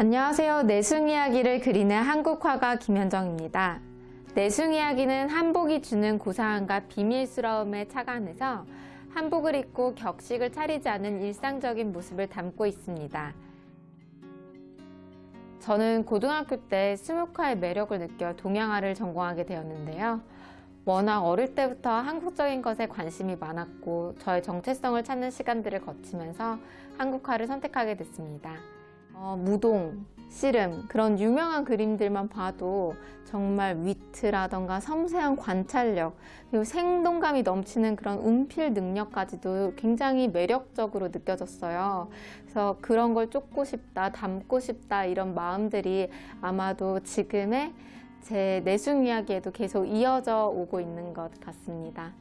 안녕하세요. 내숭 이야기를 그리는 한국 화가 김현정입니다. 내숭 이야기는 한복이 주는 고상함과 비밀스러움에 착안해서 한복을 입고 격식을 차리지 않은 일상적인 모습을 담고 있습니다. 저는 고등학교 때 스모카의 매력을 느껴 동양화를 전공하게 되었는데요. 워낙 어릴 때부터 한국적인 것에 관심이 많았고 저의 정체성을 찾는 시간들을 거치면서 한국화를 선택하게 됐습니다. 어, 무동, 씨름 그런 유명한 그림들만 봐도 정말 위트라던가 섬세한 관찰력 그리고 생동감이 넘치는 그런 운필 능력까지도 굉장히 매력적으로 느껴졌어요. 그래서 그런 걸 쫓고 싶다, 담고 싶다 이런 마음들이 아마도 지금의 제 내숭 이야기에도 계속 이어져 오고 있는 것 같습니다.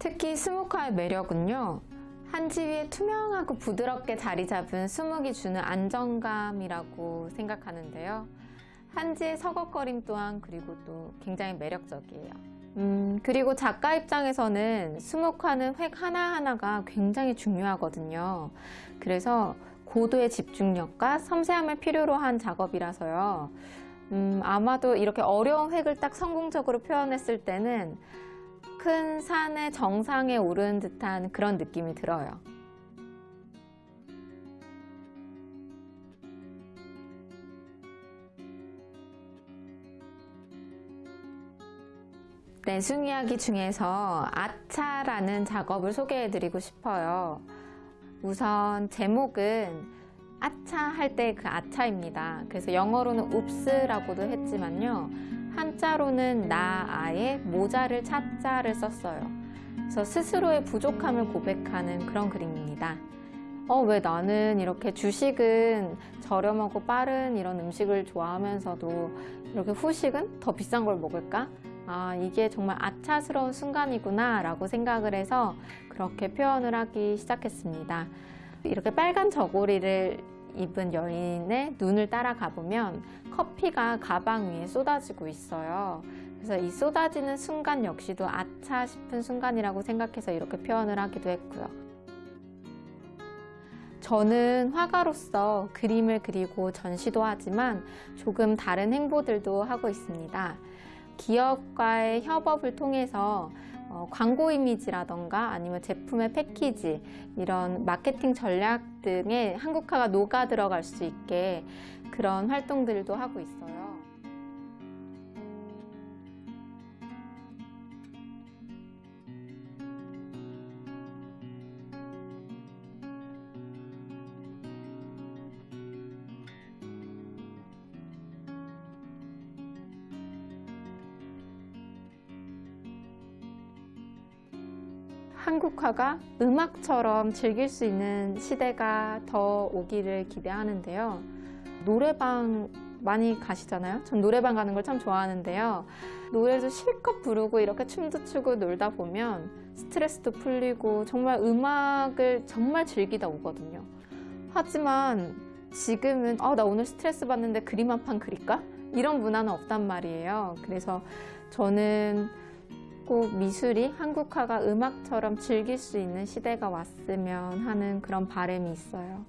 특히 스모카의 매력은요. 한지 위에 투명하고 부드럽게 자리 잡은 수묵이 주는 안정감이라고 생각하는데요. 한지의 서걱거림 또한 그리고 또 굉장히 매력적이에요. 음, 그리고 작가 입장에서는 수묵하는 획 하나하나가 굉장히 중요하거든요. 그래서 고도의 집중력과 섬세함을 필요로 한 작업이라서요. 음, 아마도 이렇게 어려운 획을 딱 성공적으로 표현했을 때는 큰 산의 정상에 오른 듯한 그런 느낌이 들어요. 내숭 이야기 중에서 아차라는 작업을 소개해드리고 싶어요. 우선 제목은 아차 할 때 그 아차입니다. 그래서 영어로는 읍스라고도 했지만요. 한자로는 나, 아의 모자를 찾자를 썼어요. 그래서 스스로의 부족함을 고백하는 그런 그림입니다. 어, 왜 나는 이렇게 주식은 저렴하고 빠른 이런 음식을 좋아하면서도 이렇게 후식은 더 비싼 걸 먹을까? 아, 이게 정말 아차스러운 순간이구나 라고 생각을 해서 그렇게 표현을 하기 시작했습니다. 이렇게 빨간 저고리를 입은 여인의 눈을 따라가 보면 커피가 가방 위에 쏟아지고 있어요. 그래서 이 쏟아지는 순간 역시도 아차 싶은 순간이라고 생각해서 이렇게 표현을 하기도 했고요. 저는 화가로서 그림을 그리고 전시도 하지만 조금 다른 행보들도 하고 있습니다. 기업과의 협업을 통해서 어, 광고 이미지라던가 아니면 제품의 패키지 이런 마케팅 전략 등에 한국화가 녹아 들어갈 수 있게 그런 활동들도 하고 있어요. 한국화가 음악처럼 즐길 수 있는 시대가 더 오기를 기대하는데요. 노래방 많이 가시잖아요. 전 노래방 가는 걸 참 좋아하는데요. 노래도 실컷 부르고 이렇게 춤도 추고 놀다 보면 스트레스도 풀리고 정말 음악을 정말 즐기다 오거든요. 하지만 지금은 아, 나 오늘 스트레스 받는데 그림 한 판 그릴까? 이런 문화는 없단 말이에요. 그래서 저는 꼭 미술이 한국화가 음악처럼 즐길 수 있는 시대가 왔으면 하는 그런 바람이 있어요.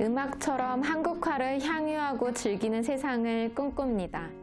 음악처럼 한국화를 향유하고 즐기는 세상을 꿈꿉니다.